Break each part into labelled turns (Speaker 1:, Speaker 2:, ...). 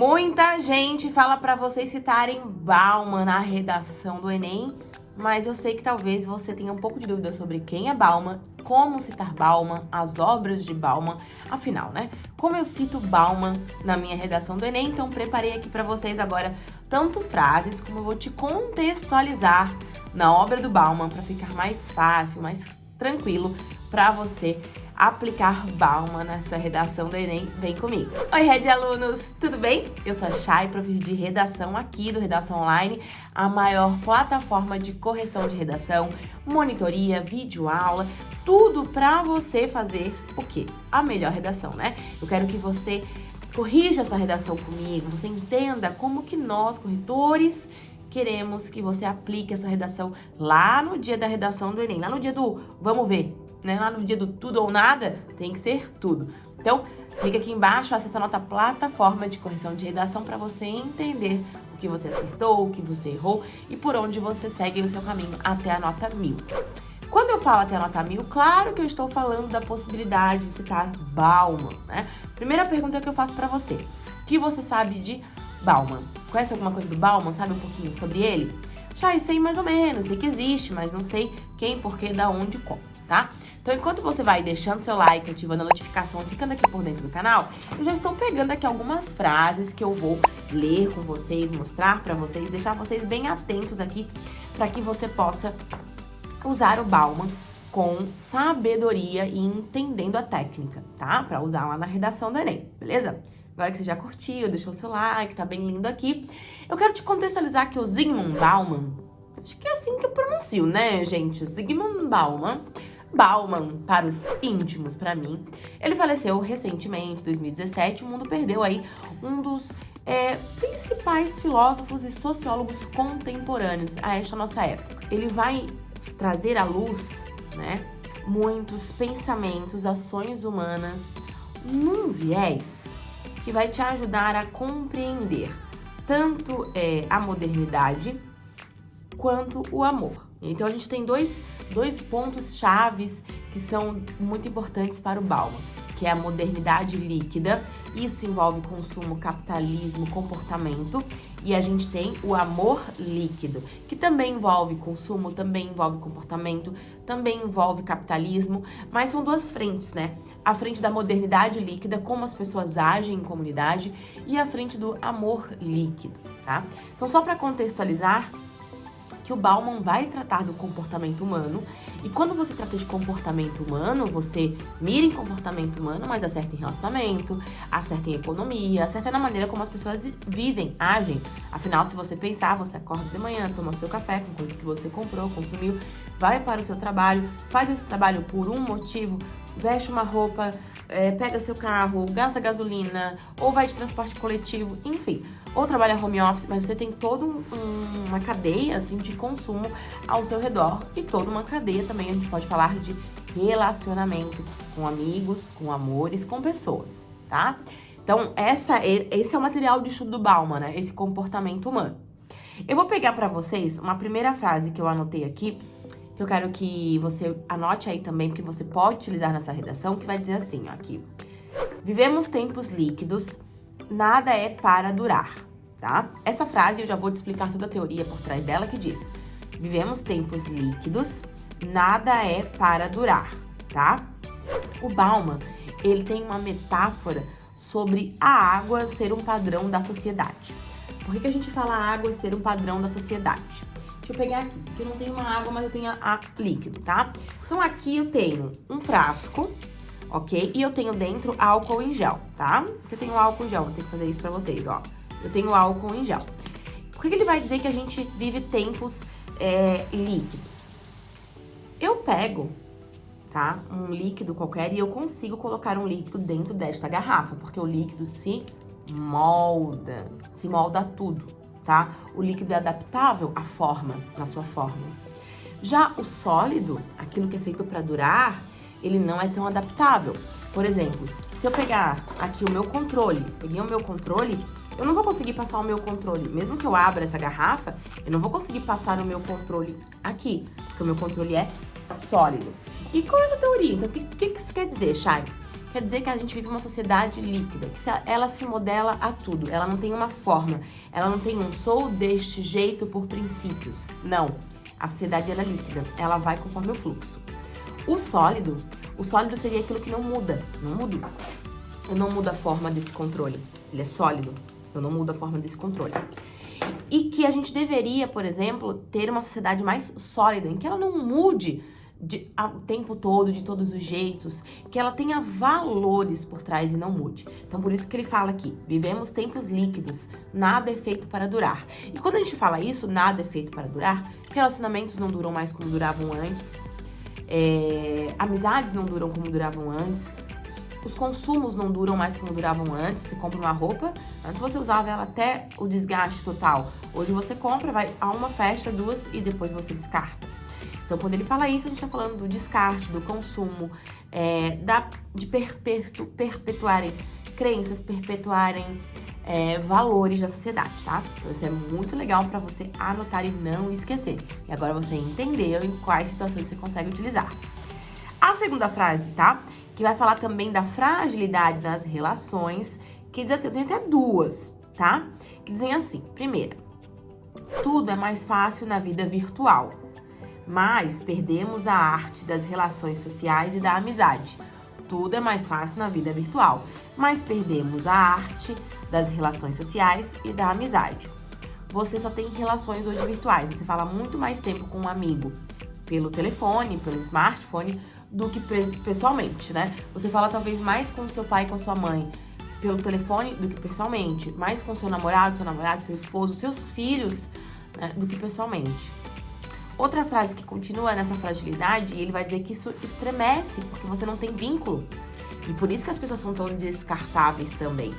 Speaker 1: Muita gente fala para vocês citarem Bauman na redação do Enem, mas eu sei que talvez você tenha um pouco de dúvida sobre quem é Bauman, como citar Bauman, as obras de Bauman. Afinal, né? Como eu cito Bauman na minha redação do Enem, então preparei aqui para vocês agora tanto frases como eu vou te contextualizar na obra do Bauman para ficar mais fácil, mais tranquilo para você aplicar Bauman na sua redação do Enem, vem comigo. Oi, Red Alunos, tudo bem? Eu sou a Chay, prof de redação aqui do Redação Online, a maior plataforma de correção de redação, monitoria, vídeo aula, tudo para você fazer o quê? A melhor redação, né? Eu quero que você corrija sua redação comigo, você entenda como que nós, corretores, queremos que você aplique essa redação lá no dia da redação do Enem, lá no dia do vamos ver, né? Lá no dia do tudo ou nada, tem que ser tudo. Então, clica aqui embaixo, acessa a nossa plataforma de correção de redação para você entender o que você acertou, o que você errou e por onde você segue o seu caminho até a nota mil. Quando eu falo até a nota mil, claro que eu estou falando da possibilidade de citar Bauman, né? Primeira pergunta que eu faço para você. O que você sabe de Bauman? Conhece alguma coisa do Bauman? Sabe um pouquinho sobre ele? Já sei mais ou menos, sei que existe, mas não sei quem, porquê, da onde, como, tá? Então, enquanto você vai deixando seu like, ativando a notificação, ficando aqui por dentro do canal, eu já estou pegando aqui algumas frases que eu vou ler com vocês, mostrar para vocês, deixar vocês bem atentos aqui para que você possa usar o Bauman com sabedoria e entendendo a técnica, tá? Para usar lá na redação do Enem, beleza? Agora que você já curtiu, deixou seu like, tá bem lindo aqui. Eu quero te contextualizar que o Zygmunt Bauman, acho que é assim que eu pronuncio, né, gente? Zygmunt Bauman Bauman, para os íntimos, para mim. Ele faleceu recentemente, 2017. O mundo perdeu aí um dos é, principais filósofos e sociólogos contemporâneos a esta nossa época. Ele vai trazer à luz, né, muitos pensamentos, ações humanas num viés que vai te ajudar a compreender tanto é, a modernidade quanto o amor. Então a gente tem dois, dois pontos chaves que são muito importantes para o Bauman, que é a modernidade líquida, isso envolve consumo, capitalismo, comportamento, e a gente tem o amor líquido, que também envolve consumo, também envolve comportamento, também envolve capitalismo, mas são duas frentes, né? A frente da modernidade líquida, como as pessoas agem em comunidade, e a frente do amor líquido, tá? Então, só para contextualizar, que o Bauman vai tratar do comportamento humano. E quando você trata de comportamento humano, você mira em comportamento humano, mas acerta em relacionamento, acerta em economia, acerta na maneira como as pessoas vivem, agem. Afinal, se você pensar, você acorda de manhã, toma seu café com coisas que você comprou, consumiu, vai para o seu trabalho, faz esse trabalho por um motivo, veste uma roupa, é, pega seu carro, gasta gasolina, ou vai de transporte coletivo, enfim ou trabalha home office, mas você tem toda um, uma cadeia assim de consumo ao seu redor e toda uma cadeia também a gente pode falar de relacionamento com amigos, com amores, com pessoas, tá? Então, essa, esse é o material de estudo do Bauman, né? Esse comportamento humano. Eu vou pegar para vocês uma primeira frase que eu anotei aqui, que eu quero que você anote aí também, porque você pode utilizar na sua redação, que vai dizer assim, ó, aqui. Vivemos tempos líquidos nada é para durar, tá? Essa frase eu já vou te explicar toda a teoria por trás dela que diz: vivemos tempos líquidos, nada é para durar, tá? O Bauman, ele tem uma metáfora sobre a água ser um padrão da sociedade. Por que, que a gente fala água ser um padrão da sociedade? Deixa eu pegar aqui, porque eu não tenho uma água, mas eu tenho a, a líquido, tá? Então aqui eu tenho um frasco ok? E eu tenho dentro álcool em gel, tá? Eu tenho álcool em gel, vou ter que fazer isso pra vocês, ó. Eu tenho álcool em gel. Por que ele vai dizer que a gente vive tempos é, líquidos? Eu pego, tá? Um líquido qualquer e eu consigo colocar um líquido dentro desta garrafa, porque o líquido se molda, se molda tudo, tá? O líquido é adaptável à forma, na sua forma. Já o sólido, aquilo que é feito para durar, ele não é tão adaptável. Por exemplo, se eu pegar aqui o meu controle, peguei o meu controle, eu não vou conseguir passar o meu controle. Mesmo que eu abra essa garrafa, eu não vou conseguir passar o meu controle aqui, porque o meu controle é sólido. E qual é essa teoria? Então, o que, que isso quer dizer, Chay? Quer dizer que a gente vive uma sociedade líquida, que ela se modela a tudo, ela não tem uma forma, ela não tem um sou deste jeito por princípios. Não, a sociedade ela é líquida, ela vai conforme o fluxo. O sólido, o sólido seria aquilo que não muda, não muda. Eu não mudo a forma desse controle, ele é sólido, eu não mudo a forma desse controle. E que a gente deveria, por exemplo, ter uma sociedade mais sólida, em que ela não mude de, a, o tempo todo, de todos os jeitos, que ela tenha valores por trás e não mude. Então, por isso que ele fala aqui, vivemos tempos líquidos, nada é feito para durar. E quando a gente fala isso, nada é feito para durar, relacionamentos não duram mais como duravam antes, é, amizades não duram como duravam antes, os consumos não duram mais como duravam antes. Você compra uma roupa, antes você usava ela até o desgaste total. Hoje você compra, vai a uma festa, duas e depois você descarta. Então, quando ele fala isso, a gente está falando do descarte, do consumo, é, da, de perpetu, perpetuarem crenças, perpetuarem é, valores da sociedade, tá? Então, isso é muito legal para você anotar e não esquecer. E agora você entendeu em quais situações você consegue utilizar. A segunda frase, tá? que vai falar também da fragilidade nas relações, que diz assim, tem até duas, tá? Que dizem assim, primeira, tudo é mais fácil na vida virtual, mas perdemos a arte das relações sociais e da amizade. Tudo é mais fácil na vida virtual, mas perdemos a arte das relações sociais e da amizade. Você só tem relações hoje virtuais, você fala muito mais tempo com um amigo pelo telefone, pelo smartphone, do que pessoalmente, né? Você fala talvez mais com seu pai e com sua mãe pelo telefone do que pessoalmente, mais com seu namorado, seu namorado, seu esposo, seus filhos, né, do que pessoalmente. Outra frase que continua nessa fragilidade, ele vai dizer que isso estremece, porque você não tem vínculo. E por isso que as pessoas são tão descartáveis também.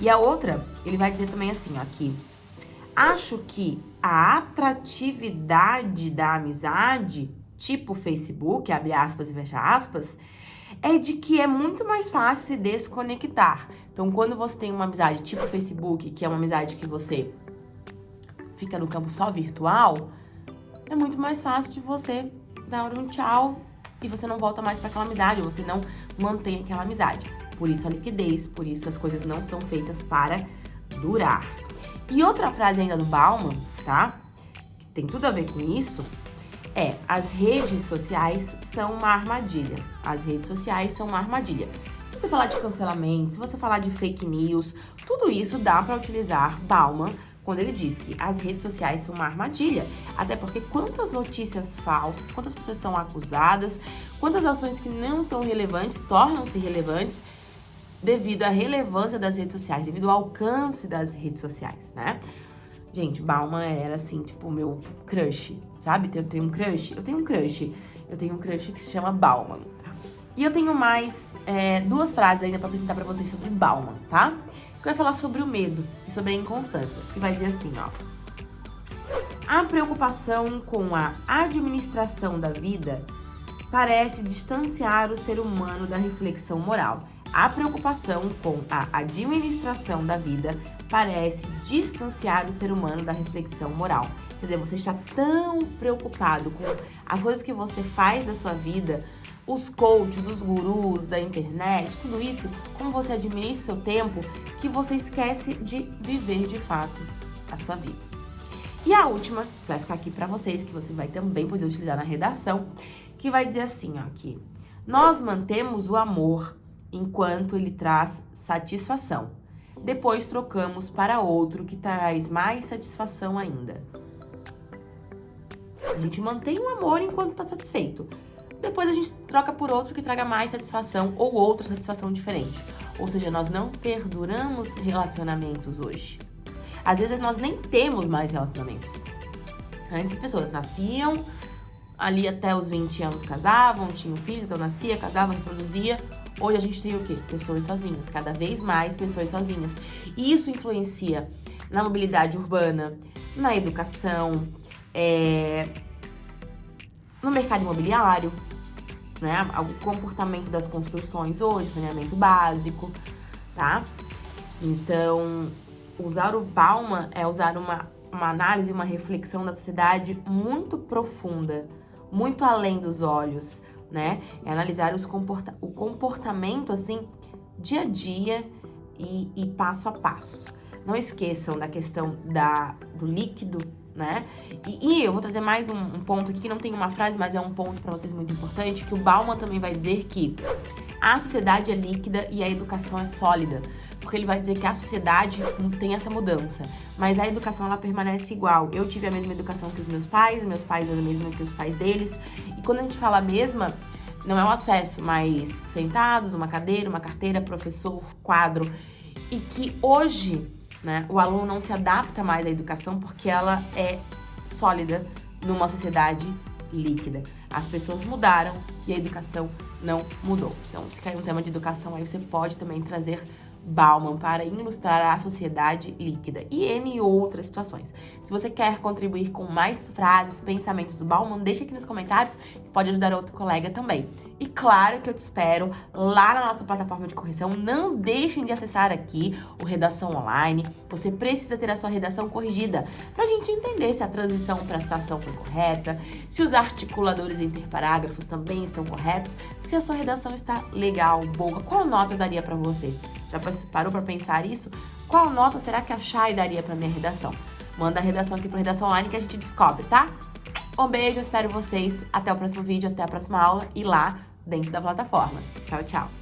Speaker 1: E a outra, ele vai dizer também assim, ó, aqui. Acho que a atratividade da amizade tipo Facebook, abre aspas e fecha aspas, é de que é muito mais fácil se desconectar. Então, quando você tem uma amizade tipo Facebook, que é uma amizade que você fica no campo só virtual, é muito mais fácil de você dar um tchau e você não volta mais para aquela amizade, ou você não mantém aquela amizade. Por isso a liquidez, por isso as coisas não são feitas para durar. E outra frase ainda do Bauman, tá? Que tem tudo a ver com isso, é, as redes sociais são uma armadilha. As redes sociais são uma armadilha. Se você falar de cancelamento, se você falar de fake news, tudo isso dá para utilizar Bauman quando ele diz que as redes sociais são uma armadilha. Até porque quantas notícias falsas, quantas pessoas são acusadas, quantas ações que não são relevantes tornam-se relevantes devido à relevância das redes sociais, devido ao alcance das redes sociais, né? Gente, Bauman era assim, tipo, meu crush, sabe? Eu tenho um crush, eu tenho um crush, eu tenho um crush que se chama Bauman. E eu tenho mais é, duas frases ainda pra apresentar pra vocês sobre Bauman, tá? Que vai falar sobre o medo e sobre a inconstância, que vai dizer assim, ó. A preocupação com a administração da vida parece distanciar o ser humano da reflexão moral. A preocupação com a administração da vida parece distanciar o ser humano da reflexão moral. Quer dizer, você está tão preocupado com as coisas que você faz da sua vida, os coaches, os gurus da internet, tudo isso, como você administra seu tempo, que você esquece de viver de fato a sua vida. E a última, que vai ficar aqui para vocês, que você vai também poder utilizar na redação, que vai dizer assim, ó, aqui. Nós mantemos o amor enquanto ele traz satisfação. Depois trocamos para outro que traz mais satisfação ainda. A gente mantém o amor enquanto está satisfeito. Depois a gente troca por outro que traga mais satisfação ou outra satisfação diferente. Ou seja, nós não perduramos relacionamentos hoje. Às vezes nós nem temos mais relacionamentos. Antes as pessoas nasciam, ali até os 20 anos casavam, tinham filhos, eu nascia, casava, reproduzia. Hoje a gente tem o quê? Pessoas sozinhas, cada vez mais pessoas sozinhas. E isso influencia na mobilidade urbana, na educação, é, no mercado imobiliário, né? O comportamento das construções hoje, saneamento básico, tá? Então, usar o Palma é usar uma, uma análise, uma reflexão da sociedade muito profunda, muito além dos olhos, né? É analisar os comporta o comportamento, assim, dia a dia e, e passo a passo. Não esqueçam da questão da, do líquido, né? E, e, eu vou trazer mais um, um, ponto aqui, que não tem uma frase, mas é um ponto para vocês muito importante, que o Bauman também vai dizer que a sociedade é líquida e a educação é sólida. Porque ele vai dizer que a sociedade tem essa mudança, mas a educação ela permanece igual. Eu tive a mesma educação que os meus pais, meus pais eram a mesma que os pais deles. E quando a gente fala a mesma, não é o acesso, mas sentados, uma cadeira, uma carteira, professor, quadro. E que hoje né? O aluno não se adapta mais à educação porque ela é sólida numa sociedade líquida. As pessoas mudaram e a educação não mudou. Então, se cair um tema de educação, aí você pode também trazer Bauman para ilustrar a sociedade líquida e N outras situações. Se você quer contribuir com mais frases, pensamentos do Bauman, deixa aqui nos comentários que pode ajudar outro colega também. E claro que eu te espero lá na nossa plataforma de correção. Não deixem de acessar aqui o Redação Online. Você precisa ter a sua redação corrigida para a gente entender se a transição para a citação foi correta, se os articuladores interparágrafos também estão corretos, se a sua redação está legal, boa. Qual nota eu daria para você? Já parou para pensar isso? Qual nota será que a Chay daria para minha redação? Manda a redação aqui para Redação Online que a gente descobre, tá? Um beijo, espero vocês. Até o próximo vídeo, até a próxima aula e lá dentro da plataforma. Tchau, tchau!